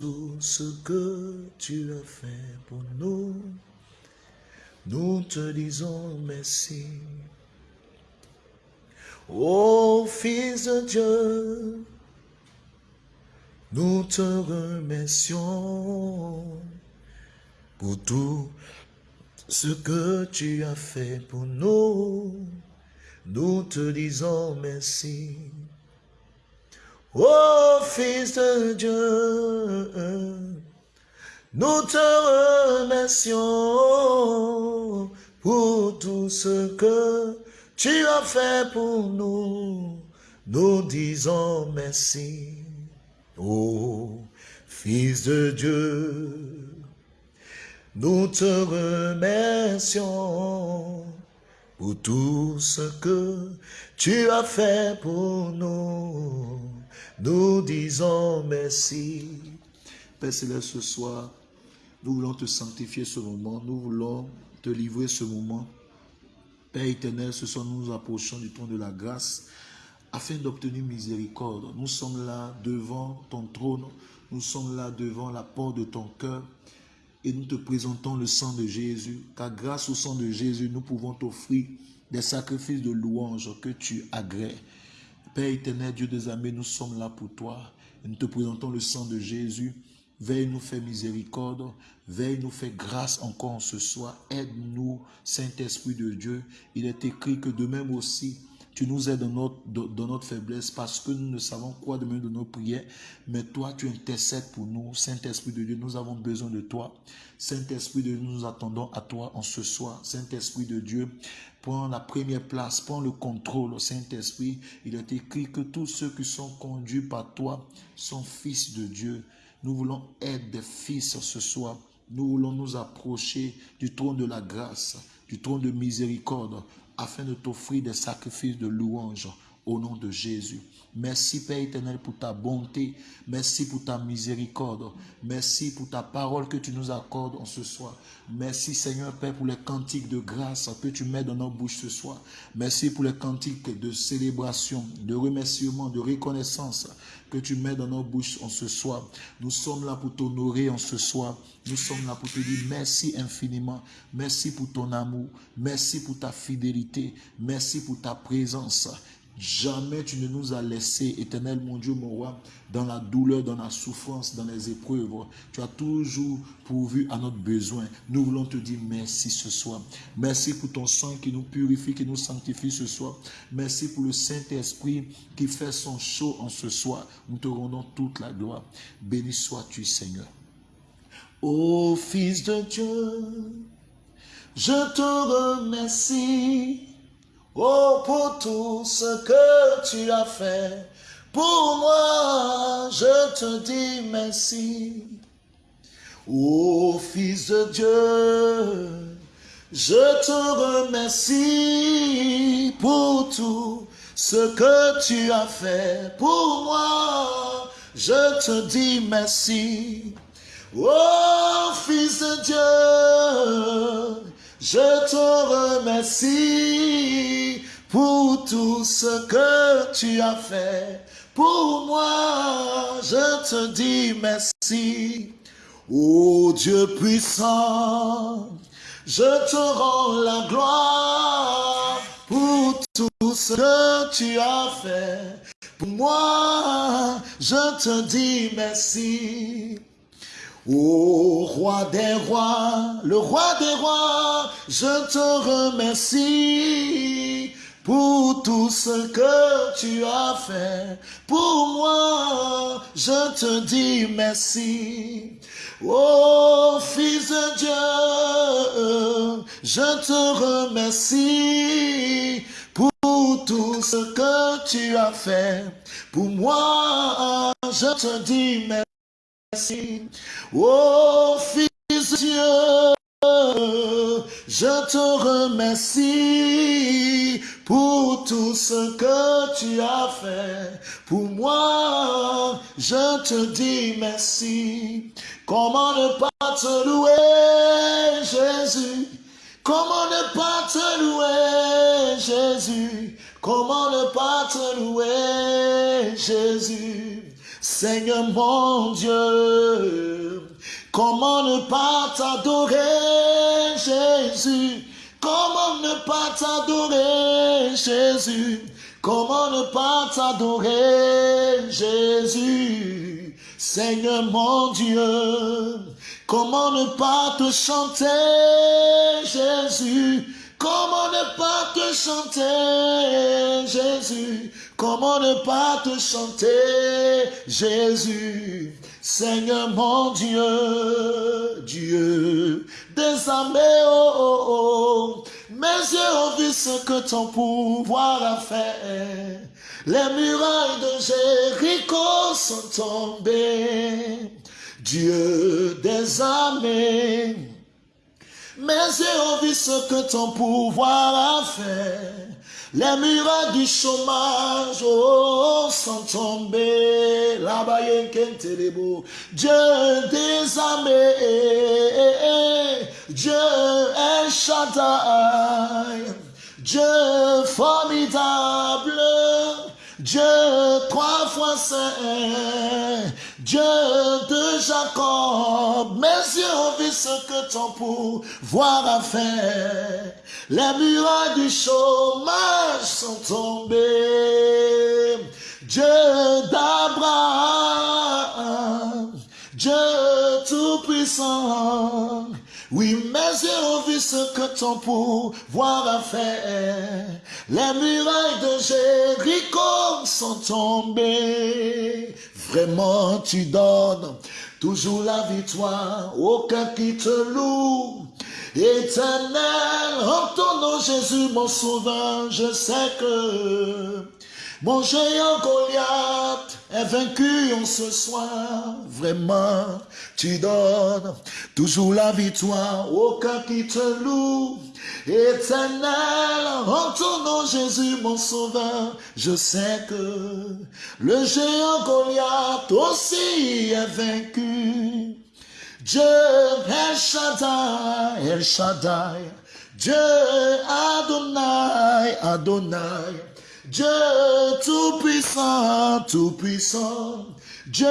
tout ce que tu as fait pour nous. Nous te disons merci. Ô Fils de Dieu, nous te remercions pour tout ce que tu as fait pour nous. Nous te disons merci. Ô Fils de Dieu, nous te remercions pour tout ce que tu as fait pour nous. Nous disons merci. Ô Fils de Dieu, nous te remercions pour tout ce que tu as fait pour nous. Nous disons merci. Père Céleste, ce soir, nous voulons te sanctifier ce moment. Nous voulons te livrer ce moment. Père éternel, ce soir, nous nous approchons du trône de la grâce afin d'obtenir miséricorde. Nous sommes là devant ton trône. Nous sommes là devant la porte de ton cœur et nous te présentons le sang de Jésus, car grâce au sang de Jésus, nous pouvons t'offrir des sacrifices de louange que tu agrées. Père éternel, Dieu des armées, nous sommes là pour toi. Nous te présentons le sang de Jésus. Veille nous faire miséricorde, veille nous faire grâce encore ce soir. Aide-nous, Saint-Esprit de Dieu. Il est écrit que de même aussi, tu nous aides dans notre, faiblesse parce que nous ne savons quoi de même de nos prières. Mais toi, tu intercèdes pour nous. Saint-Esprit de Dieu, nous avons besoin de toi. Saint-Esprit de Dieu, nous attendons à toi en ce soir. Saint-Esprit de Dieu, prends la première place, prends le contrôle. Saint-Esprit, il est écrit que tous ceux qui sont conduits par toi sont fils de Dieu. Nous voulons être des fils ce soir. Nous voulons nous approcher du trône de la grâce, du trône de miséricorde, afin de t'offrir des sacrifices de louange au nom de Jésus. Merci Père éternel pour ta bonté. Merci pour ta miséricorde. Merci pour ta parole que tu nous accordes en ce soir. Merci Seigneur Père pour les cantiques de grâce que tu mets dans nos bouches ce soir. Merci pour les cantiques de célébration, de remerciement, de reconnaissance que tu mets dans nos bouches en ce soir. Nous sommes là pour t'honorer en ce soir. Nous sommes là pour te dire merci infiniment. Merci pour ton amour. Merci pour ta fidélité. Merci pour ta présence. Jamais tu ne nous as laissé, éternel mon Dieu, mon roi, dans la douleur, dans la souffrance, dans les épreuves. Tu as toujours pourvu à notre besoin. Nous voulons te dire merci ce soir. Merci pour ton sang qui nous purifie, qui nous sanctifie ce soir. Merci pour le Saint-Esprit qui fait son chaud en ce soir. Nous te rendons toute la gloire. Béni sois-tu, Seigneur. Ô Fils de Dieu, je te remercie Oh, pour tout ce que tu as fait, pour moi, je te dis merci. Oh, Fils de Dieu, je te remercie pour tout ce que tu as fait pour moi. Je te dis merci. Oh, Fils de Dieu, je te remercie pour tout ce que tu as fait. Pour moi, je te dis merci. Ô Dieu puissant, je te rends la gloire pour tout ce que tu as fait. Pour moi, je te dis merci. Ô roi des rois, le roi des rois, je te remercie pour tout ce que tu as fait. Pour moi, je te dis merci. Ô Fils de Dieu, je te remercie pour tout ce que tu as fait. Pour moi, je te dis merci. Oh Fils de Dieu, je te remercie pour tout ce que tu as fait. Pour moi, je te dis merci. Comment ne pas te louer, Jésus? Comment ne pas te louer, Jésus? Comment ne pas te louer, Jésus? Seigneur mon Dieu, comment ne pas t'adorer, Jésus? Comment ne pas t'adorer, Jésus? Comment ne pas t'adorer, Jésus? Seigneur mon Dieu, comment ne pas te chanter, Jésus? Comment ne pas te chanter, Jésus? Comment ne pas te chanter, Jésus Seigneur mon Dieu, Dieu des armées, oh, oh, oh. Mes yeux ont vu ce que ton pouvoir a fait. Les murailles de Jéricho sont tombées. Dieu des armées. Mes yeux ont vu ce que ton pouvoir a fait. Les murailles du chômage oh, sont tombées. Là-bas, Dieu des armées, Dieu est Shaddai, Dieu formidable, Dieu trois fois saint, Dieu de Jacob, mes yeux ont vu ce que ton pouvoir a fait. Les murailles du chômage sont tombées. Dieu d'Abraham, Dieu tout-puissant, oui, mes yeux ont vu ce que ton pouvoir a fait. Les murailles de Jéricho sont tombées. Vraiment, tu donnes toujours la victoire. Aucun qui te loue. Éternel, en ton nom, Jésus, mon sauveur, je sais que mon géant Goliath est vaincu en ce soir. Vraiment, tu donnes toujours la victoire. Aucun qui te loue. Éternel, en Jésus mon sauveur, je sais que le géant Goliath aussi est vaincu. Dieu El Shaddai, El Shaddai, Dieu Adonai, Adonai, Dieu tout-puissant, tout-puissant, Dieu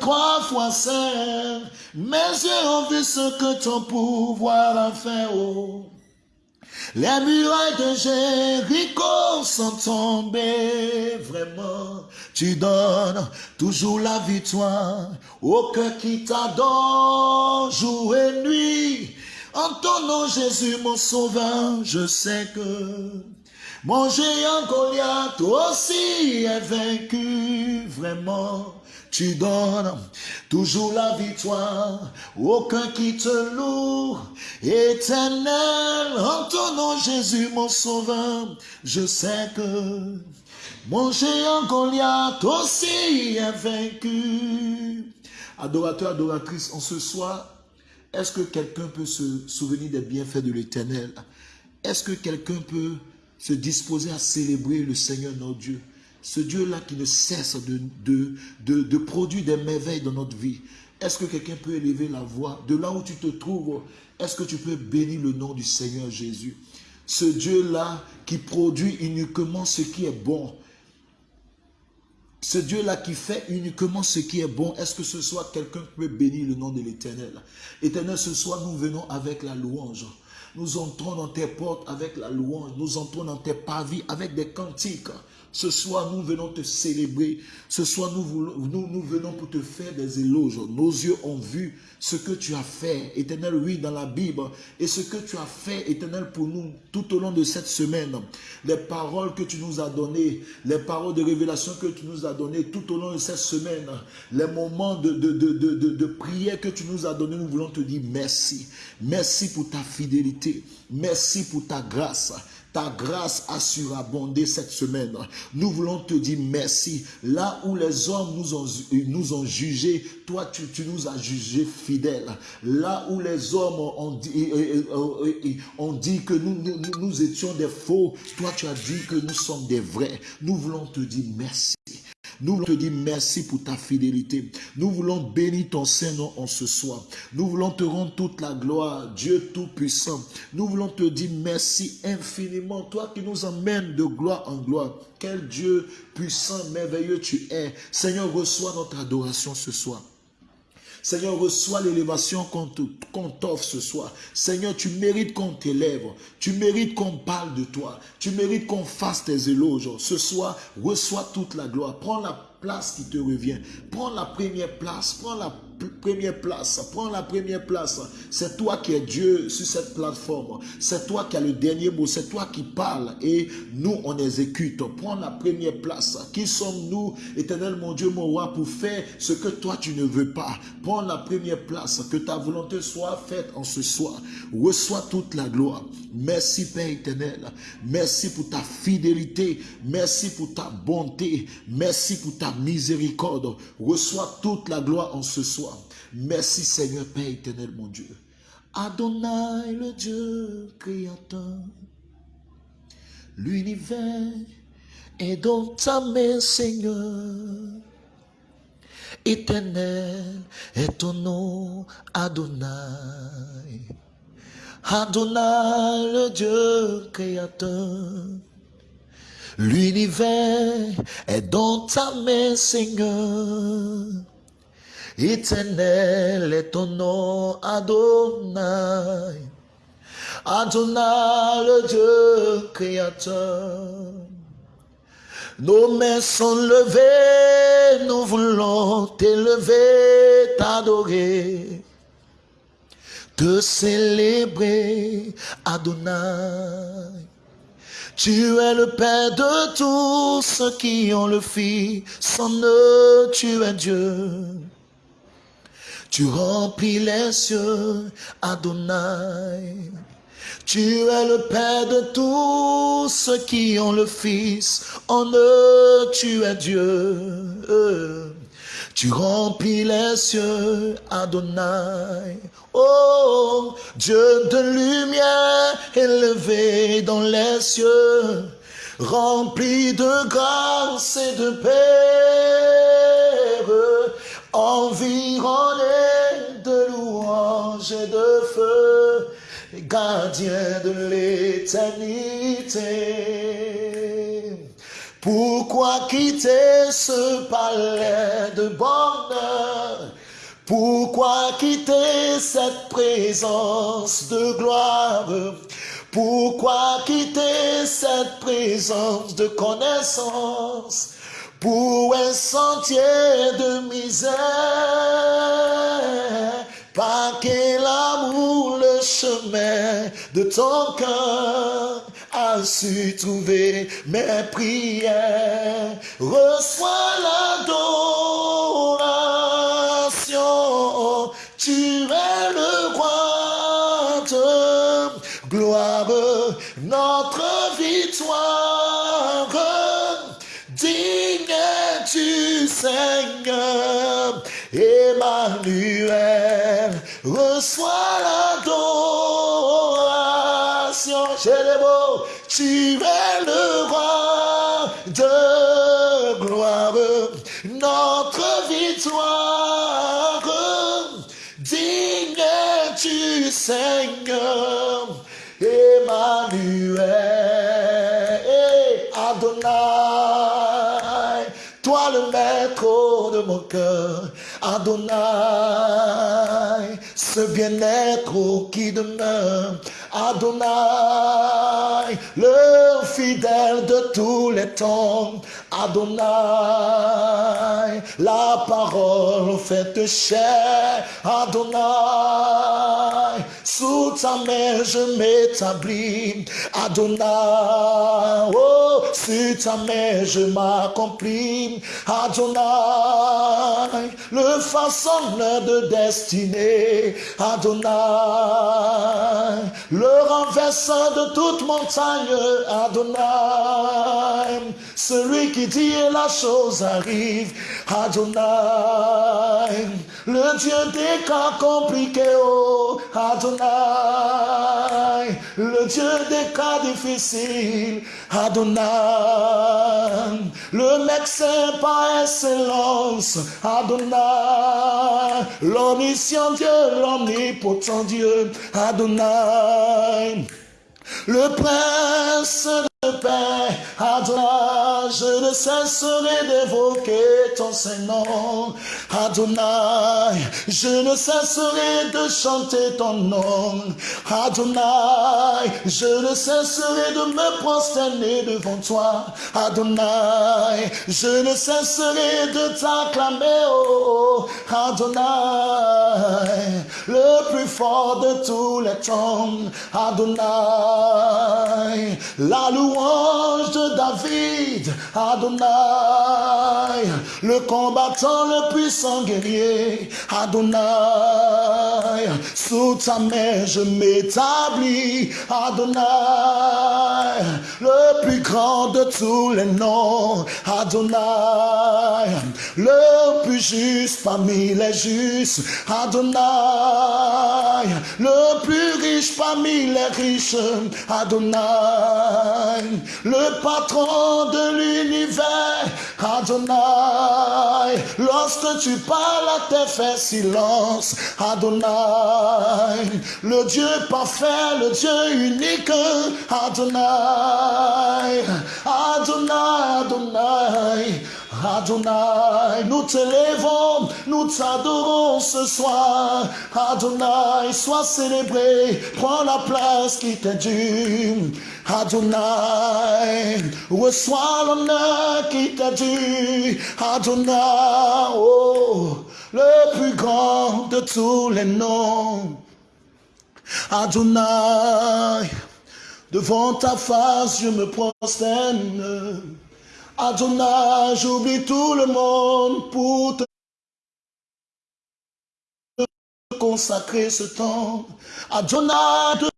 trois fois saint, mes yeux ont vu ce que ton pouvoir a fait. Oh. Les murailles de Jéricho sont tombées, vraiment. Tu donnes toujours la victoire au cœur qui t'adore jour et nuit. En ton nom, Jésus, mon sauveur, je sais que mon géant Goliath aussi est vaincu, vraiment. Tu donnes toujours la victoire, aucun qui te loue, éternel, Jésus mon sauveur, je sais que mon géant Goliath aussi est vaincu. Adorateur, adoratrice, en ce soir, est-ce que quelqu'un peut se souvenir des bienfaits de l'éternel? Est-ce que quelqu'un peut se disposer à célébrer le Seigneur notre Dieu? Ce Dieu-là qui ne cesse de, produire des merveilles dans notre vie. Est-ce que quelqu'un peut élever la voix De là où tu te trouves, est-ce que tu peux bénir le nom du Seigneur Jésus? Ce Dieu-là qui produit uniquement ce qui est bon. Ce Dieu-là qui fait uniquement ce qui est bon, est-ce que ce soit quelqu'un qui peut bénir le nom de l'Éternel? Éternel, ce soir, nous venons avec la louange. Nous entrons dans tes portes avec la louange. Nous entrons dans tes pavis avec des cantiques. Ce soir, nous venons te célébrer. Ce soir, nous, venons pour te faire des éloges. Nos yeux ont vu ce que tu as fait, éternel, oui, dans la Bible. Et ce que tu as fait, éternel, pour nous tout au long de cette semaine. Les paroles que tu nous as données, les paroles de révélation que tu nous as données tout au long de cette semaine. Les moments de prière que tu nous as donnés, nous voulons te dire merci. Merci pour ta fidélité. Merci pour ta grâce. Ta grâce a surabondé cette semaine. Nous voulons te dire merci. Là où les hommes nous ont, jugés, toi, tu, nous as jugés fidèles. Là où les hommes ont dit, ont dit que nous, nous, nous étions des faux, toi, tu as dit que nous sommes des vrais. Nous voulons te dire merci. Nous voulons te dire merci pour ta fidélité. Nous voulons bénir ton Saint-Nom en ce soir. Nous voulons te rendre toute la gloire, Dieu Tout-Puissant. Nous voulons te dire merci infiniment, toi qui nous emmènes de gloire en gloire. Quel Dieu puissant, merveilleux tu es. Seigneur, reçois notre adoration ce soir. Seigneur, reçois l'élévation qu'on t'offre ce soir. Seigneur, tu mérites qu'on t'élève. Tu mérites qu'on parle de toi. Tu mérites qu'on fasse tes éloges. Ce soir, reçois toute la gloire. Prends la place qui te revient. Prends la première place. Prends la première place. Prends la première place. C'est toi qui es Dieu sur cette plateforme. C'est toi qui as le dernier mot. C'est toi qui parles et nous, on exécute. Prends la première place. Qui sommes-nous, éternel mon Dieu, mon roi, pour faire ce que toi tu ne veux pas? Prends la première place. Que ta volonté soit faite en ce soir. Reçois toute la gloire. Merci Père éternel. Merci pour ta fidélité. Merci pour ta bonté. Merci pour ta miséricorde. Reçois toute la gloire en ce soir. Merci Seigneur Père éternel mon Dieu. Adonai le Dieu créateur. L'univers est dans ta main Seigneur. Éternel est ton nom Adonai. Adonai le Dieu créateur. L'univers est dans ta main Seigneur. Éternel est ton nom, Adonai. Adonai, le Dieu créateur. Nos mains sont levées, nous voulons t'élever, t'adorer, te célébrer, Adonai. Tu es le Père de tous ceux qui ont le Fils, sans eux tu es Dieu. Tu remplis les cieux, Adonai. Tu es le Père de tous ceux qui ont le Fils. En eux, tu es Dieu. Tu remplis les cieux, Adonai. Oh, Dieu de lumière élevé dans les cieux, rempli de grâce et de paix environné de louanges et de feu, gardien de l'éternité. Pourquoi quitter ce palais de bonheur? Pourquoi quitter cette présence de gloire? Pourquoi quitter cette présence de connaissance? Pour un sentier de misère. Par quel amour le chemin de ton cœur a su trouver mes prières? Reçois l'adoration, Emmanuel, reçois l'adoration. beau, tu es le roi de gloire, notre victoire. Digne tu Seigneur, Emmanuel, Adonai. Toi le maître de mon cœur, Adonai, ce bien-être qui demeure, Adonai, le fidèle de tous les temps, Adonai, la parole faite chair, Adonai, sous ta main je m'établis, Adonai, oh, sous ta main je m'accomplis, Adonai, le façonneur de destinée, Adonai, le renversant de toute montagne, Adonai, celui qui dit et la chose arrive, Adonai, le Dieu des cas compliqués, oh, Adonai, le Dieu des cas difficiles, Adonai, le médecin par excellence, Adonai, l'omniscient Dieu, l'omnipotent Dieu, Adonai, le prince Père, Adonai, je ne cesserai d'évoquer ton Saint-Nom. Adonai, je ne cesserai de chanter ton nom. Adonai, je ne cesserai de me prosterner devant toi. Adonai, je ne cesserai de t'acclamer. Oh, Adonai, le plus fort de tous les temps. Adonai, la louange de David, Adonai, le combattant le puissant guerrier, Adonai, sous ta main je m'établis, Adonai, le plus grand de tous les noms, Adonai, le plus juste parmi les justes, Adonai, le plus riche parmi les riches, Adonai, le patron de l'univers, Adonai. Lorsque tu parles, à terre fait silence, Adonai. Le Dieu parfait, le Dieu unique, Adonai. Adonai, Adonai. Adonai, nous te lèvons, nous t'adorons ce soir. Adonai, sois célébré, prends la place qui t'est due. Adonai, reçois l'honneur qui t'est dû. Adonai, oh, le plus grand de tous les noms. Adonai, devant ta face je me prosterne. Adonai, j'oublie tout le monde pour te consacrer ce temps. Adonai,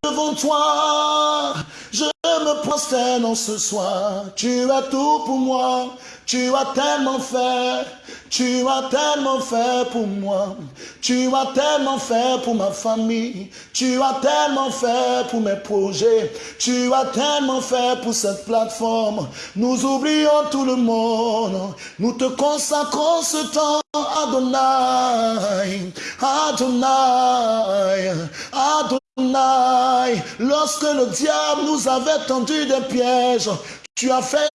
devant toi, je me prosterne en ce soir. Tu as tout pour moi, tu as tellement fait. Tu as tellement fait pour moi. Tu as tellement fait pour ma famille. Tu as tellement fait pour mes projets. Tu as tellement fait pour cette plateforme. Nous oublions tout le monde. Nous te consacrons ce temps, Adonai. Adonai. Adonai. Lorsque le diable nous avait tendu des pièges, tu as fait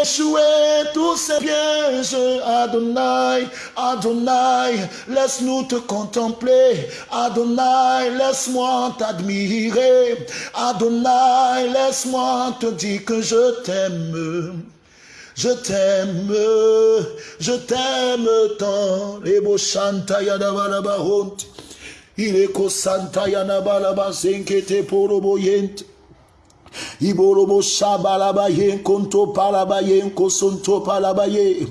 Échouer tous ces pièges, Adonai, Adonai, laisse-nous te contempler, Adonai, laisse-moi t'admirer, Adonai, laisse-moi te dire que je t'aime. Je t'aime, je t'aime tant. Les beaux chanta yadabalaba honte. Il est ko santa yanabalaba senkete poroboyente. Iborobo shabalabaye konto palabaye kosonto palabaye.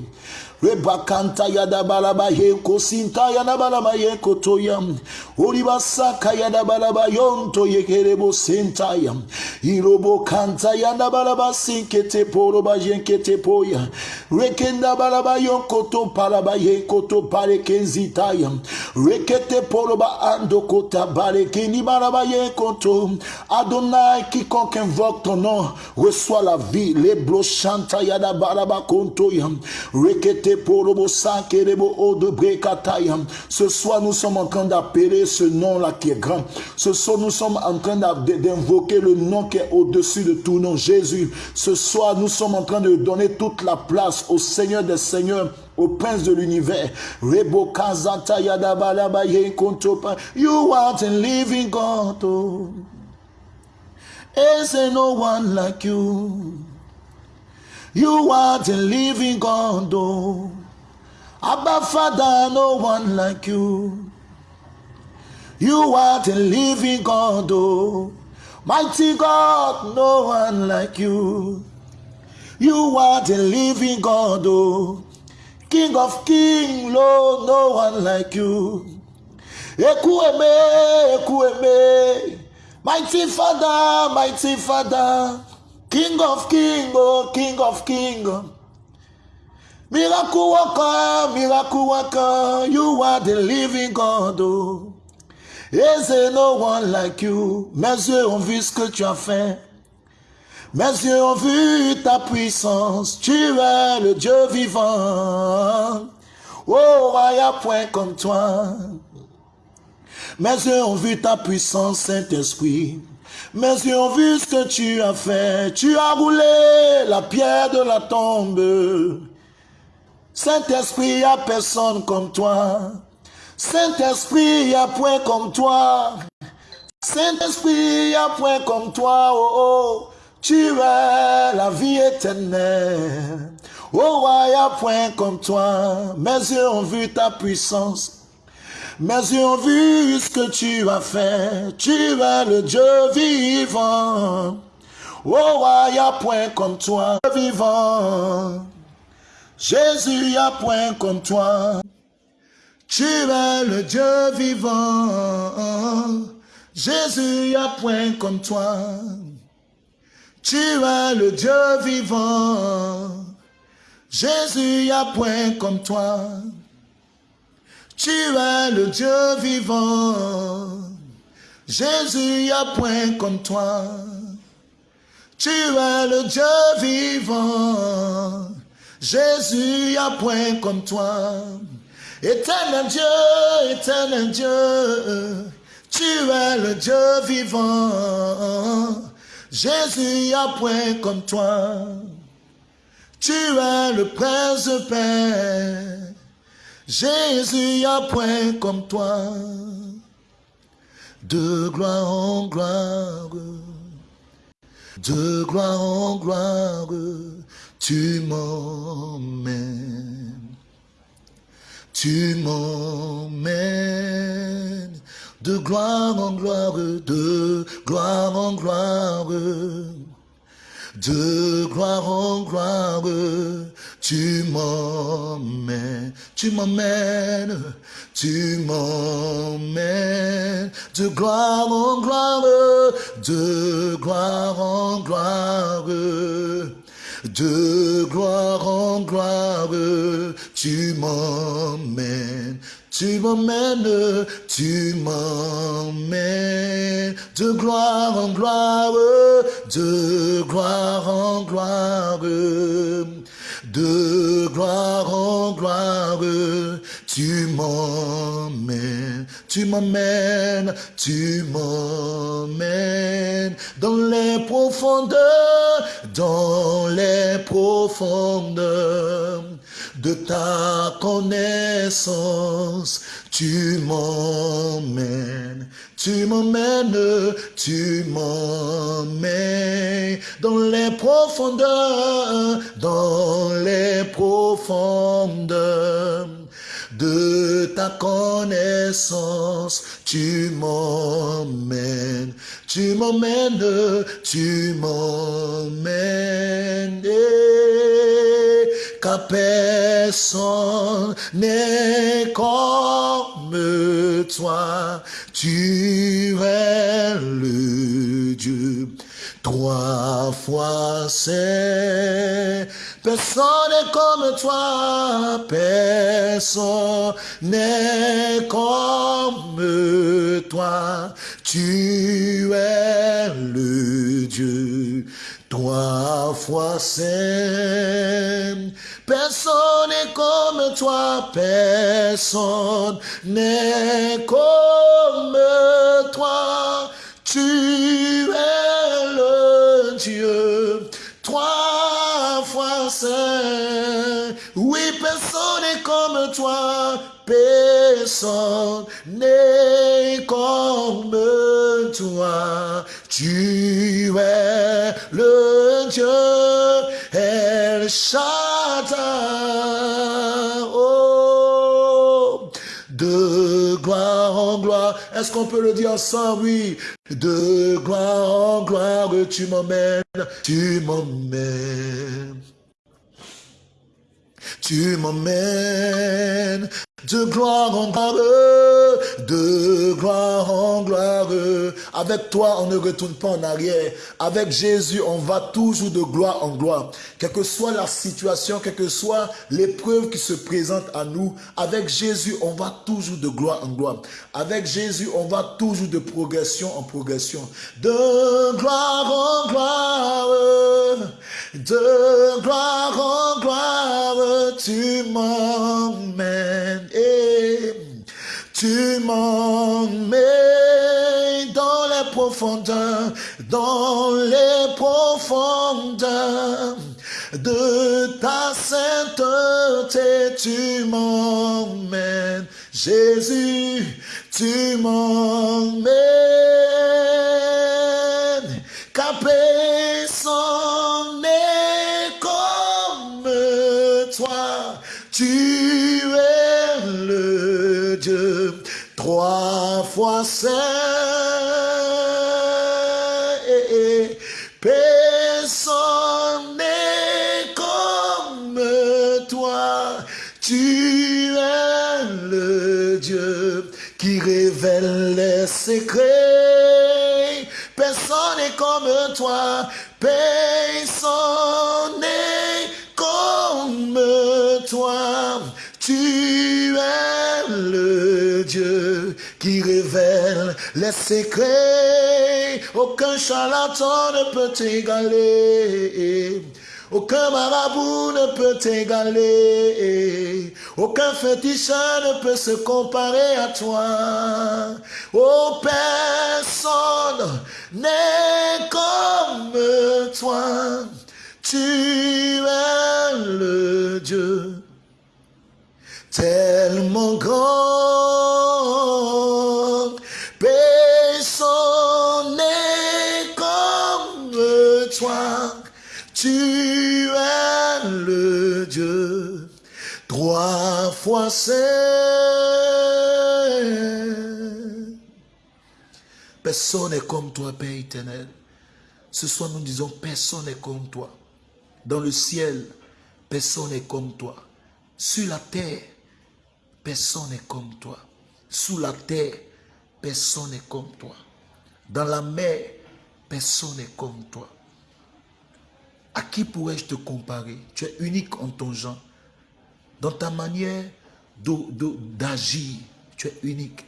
Rebakanta yada balaba ye kosinta yada balaba ye kotoyam. Oribasaka yada balaba yonto yekerebo sentayam. Irobo kanta yada balaba sinkete poroba yenkete poya. Rekenda balaba yon koto palaba ye koto pare kenzitayam. Rekete poroba ando kota bale keni balaba ye koto. Adonai quiconque invoque ton nom reçoit la vie. Les blochanta yada balaba kontoyam. Rekete ce soir, nous sommes en train d'appeler ce nom-là qui est grand. Ce soir, nous sommes en train d'invoquer le nom qui est au-dessus de tout nom, Jésus. Ce soir, nous sommes en train de donner toute la place au Seigneur des Seigneurs au prince de l'univers. You are the living God. Oh. Is there no one like you? You are the living God, oh. No one like you. You are the living God, oh. Mighty God, no one like you. You are the living God, oh. King of kings, Lord, no one like you. Ekueme, Ekueme. Mighty Father, mighty Father. King of King, oh King of King. Miracle worker, miracle worker, you are the living God. Oh. Is no one like you? Mes yeux ont vu ce que tu as fait. Mes yeux ont vu ta puissance. Tu es le Dieu vivant. Oh, il n'y a point comme toi. Mes yeux ont vu ta puissance, Saint-Esprit. Mes yeux ont vu ce que tu as fait. Tu as roulé la pierre de la tombe. Saint-Esprit, il n'y a personne comme toi. Saint-Esprit, il n'y a point comme toi. Saint-Esprit, il n'y a point comme toi. Oh, oh, tu es la vie éternelle. Oh, n'y a point comme toi. Mes yeux ont vu ta puissance. Mes yeux ont vu ce que tu as fait. Tu es le Dieu vivant. Oh, il n'y a point comme toi, vivant. Jésus, n'y a point comme toi. Tu es le Dieu vivant. Jésus, n'y a point comme toi. Tu es le Dieu vivant. Jésus, n'y a point comme toi. Tu es le Dieu vivant. Jésus, n'y a point comme toi. Tu es le Dieu vivant. Jésus, n'y a point comme toi. Éternel Dieu, éternel Dieu, tu es le Dieu vivant. Jésus, a point comme toi. Tu es le prince de paix. Jésus, a point comme toi. De gloire en gloire, de gloire en gloire, tu m'emmènes. Tu m'emmènes de gloire en gloire, de gloire en gloire, de gloire en gloire, tu m'emmènes, tu m'emmènes, tu m'emmènes de gloire en gloire, de gloire en gloire de gloire en gloire, tu m'emmènes, tu m'emmènes, tu m'emmènes. De gloire en gloire, de gloire en gloire, de gloire en gloire, tu m'emmènes, tu m'emmènes, tu m'emmènes dans les profondeurs, dans les profondeurs de ta connaissance. Tu m'emmènes, tu m'emmènes, tu m'emmènes dans les profondeurs, dans les profondeurs de ta connaissance, tu m'emmènes, tu m'emmènes, tu m'emmènes. Car personne n'est comme toi, tu es le Dieu. Trois fois c'est Personne n'est comme toi, personne n'est comme toi. Tu es le Dieu, trois fois saint. Personne n'est comme toi, personne n'est comme toi. Tu es le Dieu, trois fois saint. Oui, personne n'est comme toi, personne n'est comme toi. Tu es le Dieu, El Shaddai. Oh, de gloire en gloire. Est-ce qu'on peut le dire ensemble? Oui. De gloire en gloire, tu m'emmènes, tu m'emmènes. Tu m'emmènes de gloire en gloire, de gloire en gloire. Avec toi, on ne retourne pas en arrière. Avec Jésus, on va toujours de gloire en gloire. Quelle que soit la situation, quelle que soit l'épreuve qui se présente à nous, avec Jésus, on va toujours de gloire en gloire. Avec Jésus, on va toujours de progression en progression. De gloire en gloire, de gloire en gloire, tu m'emmènes. Tu m'emmènes dans les profondeurs, dans les profondeurs de ta sainteté. Tu m'emmènes, Jésus, tu m'emmènes. Trois fois saint. Personne n'est comme toi. Tu es le Dieu qui révèle les secrets. Personne n'est comme toi. Personne n'est comme toi. Tu es le Dieu révèle les secrets. Aucun charlatan ne peut t'égaler. Aucun marabout ne peut t'égaler. Aucun féticheur ne peut se comparer à toi. Oh, personne n'est comme toi. Tu es le Dieu tellement grand. Personne n'est comme toi, Père éternel. Ce soir, nous disons, personne n'est comme toi. Dans le ciel, personne n'est comme toi. Sur la terre, personne n'est comme toi. Sous la terre, personne n'est comme toi. Dans la mer, personne n'est comme toi. À qui pourrais-je te comparer? Tu es unique en ton genre. Dans ta manière d'agir, tu es unique.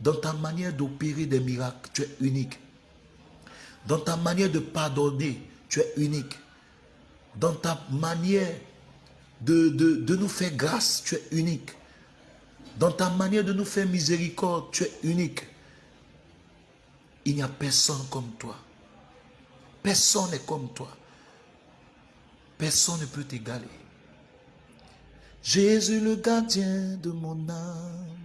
Dans ta manière d'opérer des miracles, tu es unique. Dans ta manière de pardonner, tu es unique. Dans ta manière de, nous faire grâce, tu es unique. Dans ta manière de nous faire miséricorde, tu es unique. Il n'y a personne comme toi. Personne n'est comme toi. Personne ne peut t'égaler. Jésus le gardien de mon âme.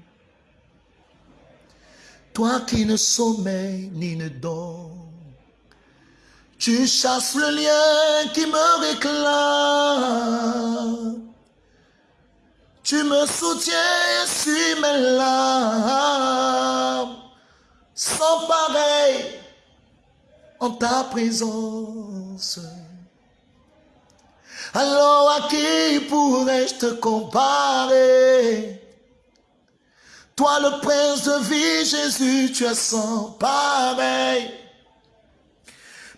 Toi qui ne sommeilles ni ne dors. Tu chasses le lien qui me réclame. Tu me soutiens suis mes larmes. Sans pareil en ta présence. Alors à qui pourrais-je te comparer? Toi le prince de vie, Jésus, tu es sans pareil.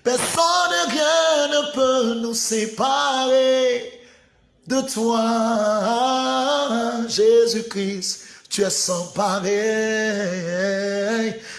Personne, rien ne peut nous séparer de toi, Jésus-Christ. Tu es sans pareil.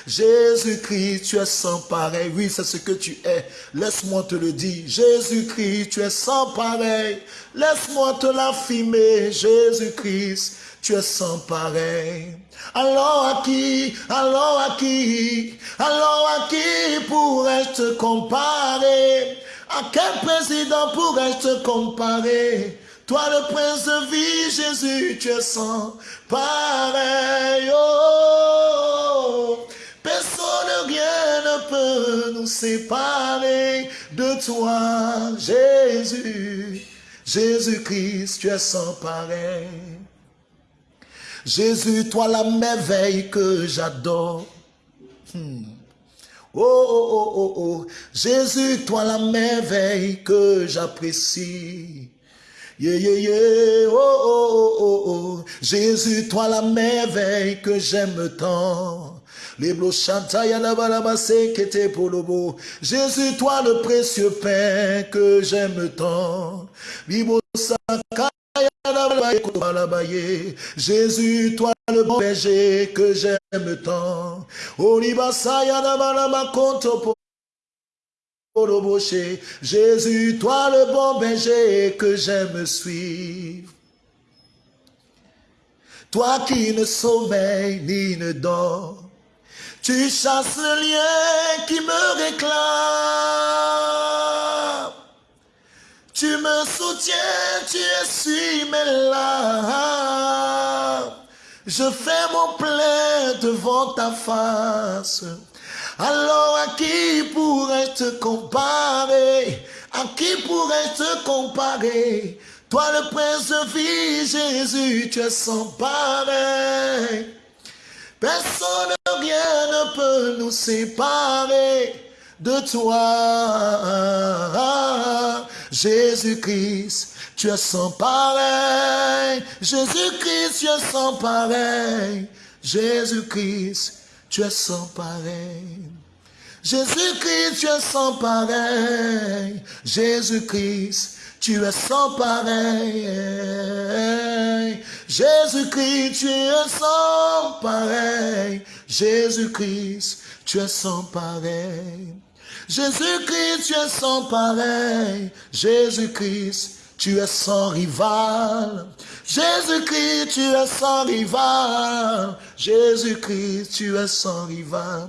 Jésus-Christ, tu es sans pareil. Oui, c'est ce que tu es. Laisse-moi te le dire. Jésus-Christ, tu es sans pareil. Laisse-moi te l'affirmer. Jésus-Christ, tu es sans pareil. Alors à qui, alors à qui, alors à qui pourrais-je te comparer? À quel président pourrais-je te comparer? Toi le prince de vie, Jésus, tu es sans pareil. Oh, personne, rien ne peut nous séparer de toi, Jésus. Jésus-Christ, tu es sans pareil. Jésus, toi la merveille que j'adore. Hmm. Oh, oh, oh, oh, oh. Jésus, toi la merveille que j'apprécie. Yeah, yeah, yeah, oh, oh, oh, oh, Jésus, toi la merveille que j'aime tant. Les pour le beau. Jésus, toi le précieux pain que j'aime tant. Jésus, toi le bon berger que j'aime tant. Jésus, toi le bon berger que j'aime suivre. Toi qui ne sommeille ni ne dors, tu chasses le lien qui me réclame. Tu me soutiens, tu essuies mes larmes. Je fais mon plein devant ta face. Alors à qui pourrais-je te comparer? À qui pourrais-je te comparer? Toi le prince de vie, Jésus, tu es sans pareil. Personne, rien ne peut nous séparer de toi. Jésus-Christ, tu es sans pareil. Jésus-Christ, tu es sans pareil. Jésus-Christ, tu es sans pareil. Jésus-Christ, tu es sans pareil. Jésus-Christ, tu es sans pareil. Jésus-Christ, tu es sans pareil. Jésus-Christ, tu es sans pareil. Jésus-Christ, tu es sans pareil. Jésus-Christ, tu es sans rival. Jésus-Christ, tu es sans rival. Jésus-Christ, tu es sans rival.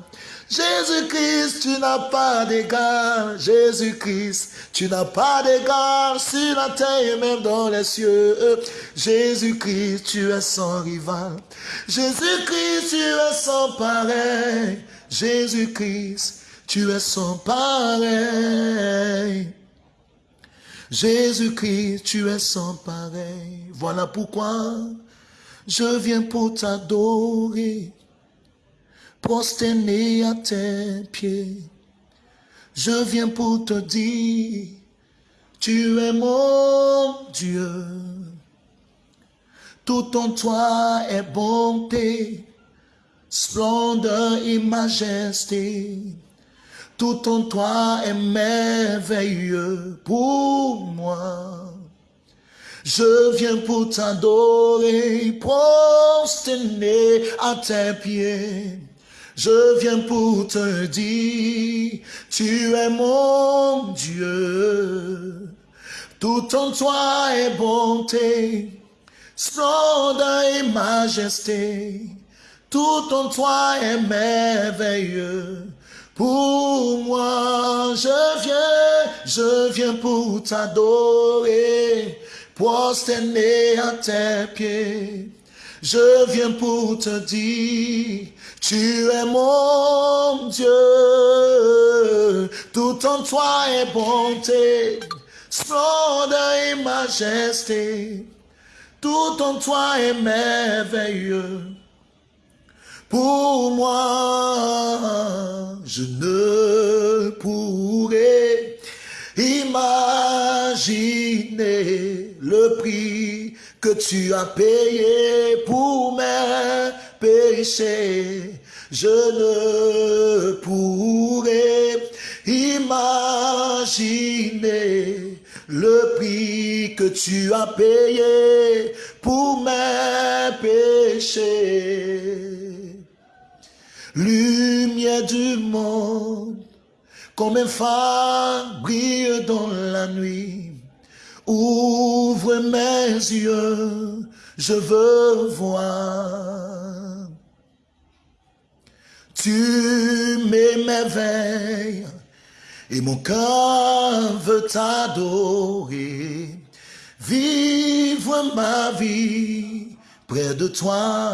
Jésus-Christ, tu n'as pas d'égal. Jésus-Christ, tu n'as pas d'égal sur la terre et même dans les cieux. Jésus-Christ, tu es sans rival. Jésus-Christ, tu es sans pareil. Jésus-Christ, tu es sans pareil. Jésus-Christ, tu es sans pareil. Voilà pourquoi je viens pour t'adorer prosterné à tes pieds. Je viens pour te dire, tu es mon Dieu. Tout en toi est bonté, splendeur et majesté. Tout en toi est merveilleux pour moi. Je viens pour t'adorer, prosterné à tes pieds. Je viens pour te dire, tu es mon Dieu. Tout en toi est bonté, splendeur et majesté. Tout en toi est merveilleux. Pour moi, je viens, je viens pour t'adorer, prosterner à tes pieds. Je viens pour te dire, tu es mon Dieu, tout en toi est bonté, splendeur et majesté, tout en toi est merveilleux. Pour moi, je ne pourrais imaginer le prix que tu as payé pour mes péché, je ne pourrais imaginer le prix que tu as payé pour mes péchés. Lumière du monde, comme un phare brille dans la nuit, ouvre mes yeux, je veux voir. Tu m'émerveilles et mon cœur veut t'adorer. Vivre ma vie près de toi.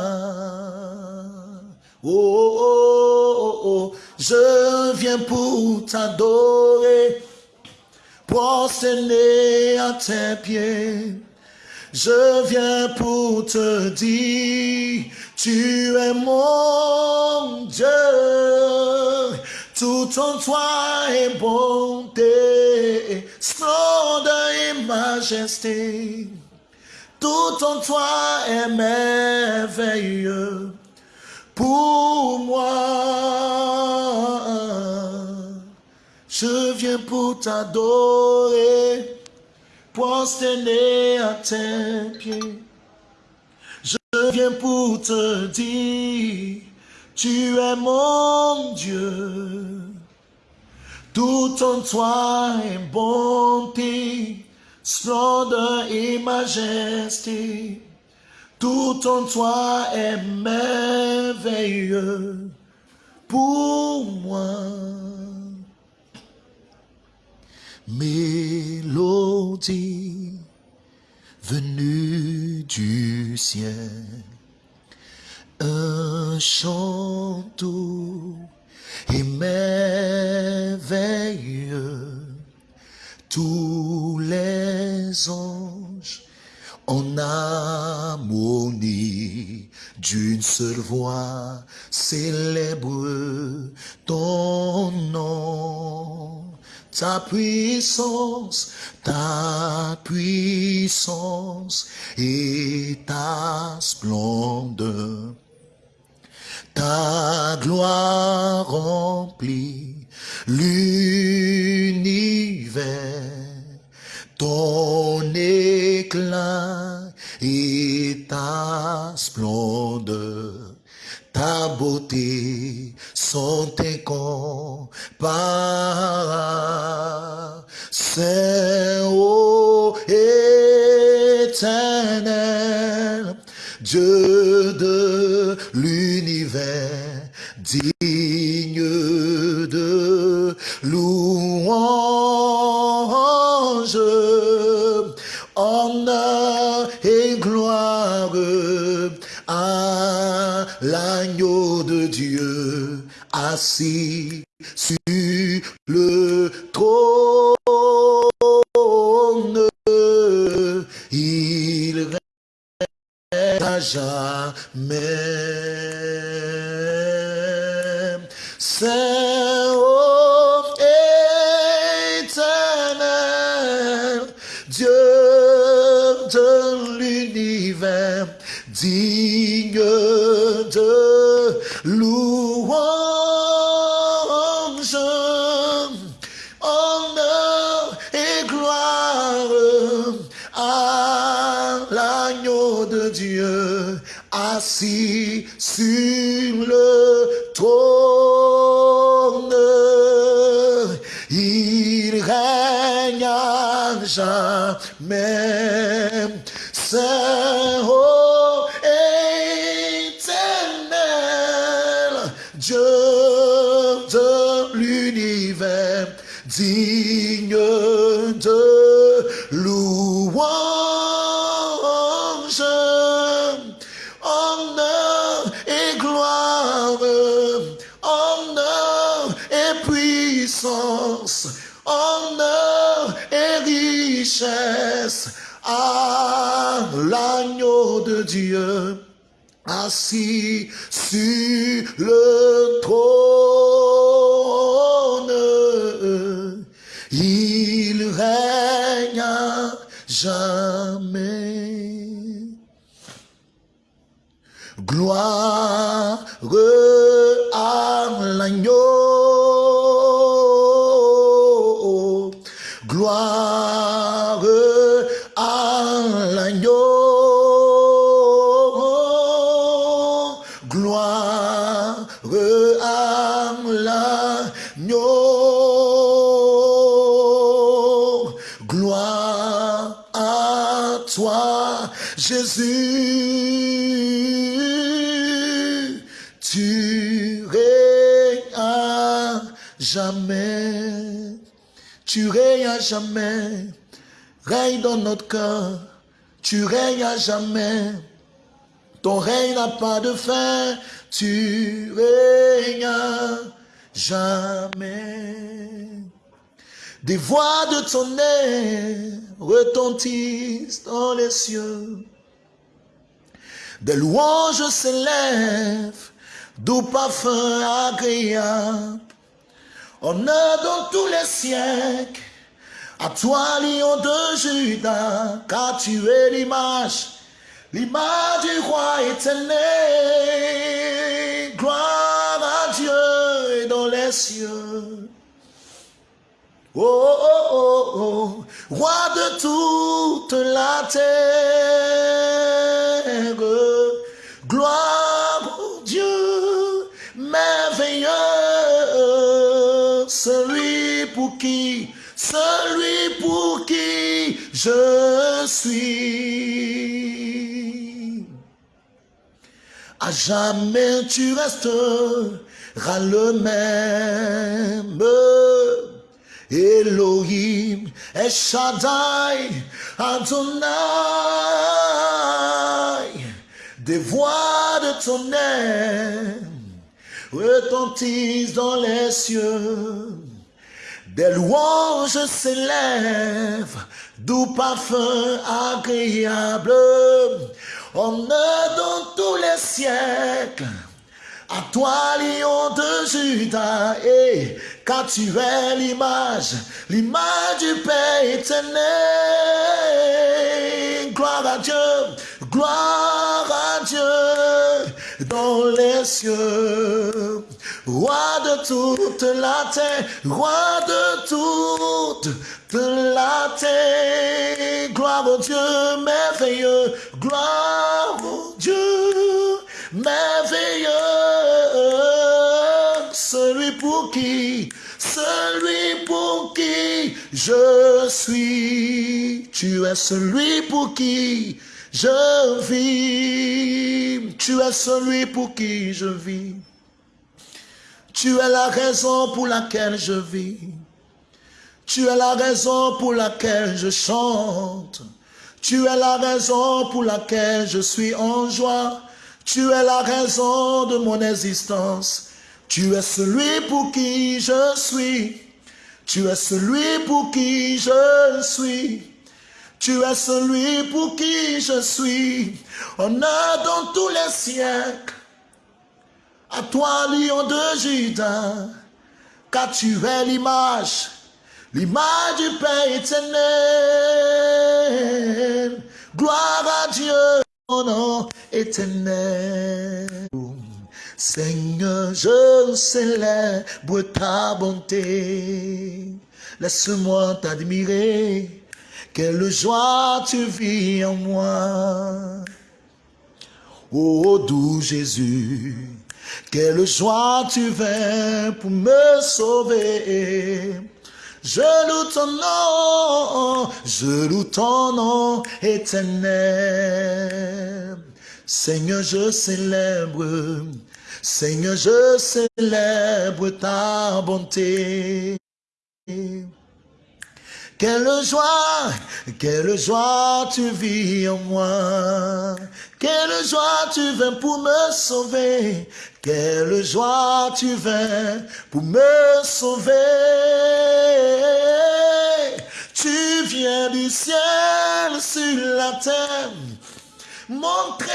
Oh, oh, oh, oh. je viens pour t'adorer, prosterner à tes pieds. Je viens pour te dire, tu es mon Dieu. Tout en toi est bonté, splendeur et majesté. Tout en toi est merveilleux pour moi. Je viens pour t'adorer, prosterner à tes pieds. Je viens pour te dire, tu es mon Dieu. Tout en toi est bonté, splendeur et majesté. Tout en toi est merveilleux pour moi. Mélodie venue du ciel, un chant et merveilleux. Tous les anges en harmonie d'une seule voix célèbre. Ta puissance, ta puissance et ta splendeur. Ta gloire remplit l'univers, ton éclat et ta splendeur, ta beauté sont. C'est ô éternel, Dieu de l'univers, digne de louange, assis sur le trône. jamais. Assis sur le trône. Il règne à jamais. Gloire à l'agneau. Tu règnes à jamais. Règne dans notre cœur. Tu règnes à jamais. Ton règne n'a pas de fin. Tu règnes à jamais. Des voix de ton air retentissent dans les cieux. Des louanges s'élèvent, doux parfum agréable. On dans tous les siècles, À toi, lion de Judas, car tu es l'image, l'image du roi éternel. Gloire à Dieu dans les cieux. Oh, oh, oh, oh, roi de toute la terre. Celui pour qui je suis. À jamais tu resteras le même. Elohim, Eshadai, Adonai, des voix de ton aime retentissent dans les cieux, des louanges s'élèvent, doux parfum agréable, on est dans tous les siècles. À toi, lion de Judas, et car tu es l'image, l'image du Père éternel. Gloire à Dieu, gloire à Dieu dans les cieux. Roi de toute la terre, roi de toute la terre. Gloire au Dieu merveilleux, gloire au Dieu merveilleux, celui pour qui, celui pour qui je suis. Tu es celui pour qui je vis. Tu es celui pour qui je vis. Tu es la raison pour laquelle je vis. Tu es la raison pour laquelle je chante. Tu es la raison pour laquelle je suis en joie. Tu es la raison de mon existence. Tu es celui pour qui je suis. Tu es celui pour qui je suis. Tu es celui pour qui je suis. On a dans tous les siècles. À toi, lion de Judas, car tu es l'image, l'image du Père éternel. Gloire à Dieu nom éternel. Seigneur, je célèbre ta bonté. Laisse-moi t'admirer. Quelle joie tu vis en moi. Ô doux Jésus, quelle joie tu viens pour me sauver. Je loue ton nom, je loue ton nom éternel. Seigneur, je célèbre, Seigneur, je célèbre ta bonté. Quelle joie, quelle joie tu vis en moi? Quelle joie tu viens pour me sauver? Quelle joie tu viens pour me sauver? Tu viens du ciel sur la terre. Montrer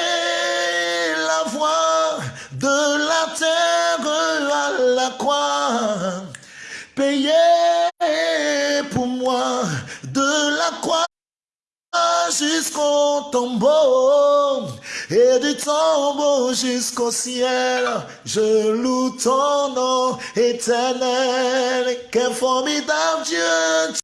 la voie de la terre à la croix. Payer pour moi de la croix jusqu'au tombeau et du tombeau jusqu'au ciel. Je loue ton nom éternel. Quel formidable Dieu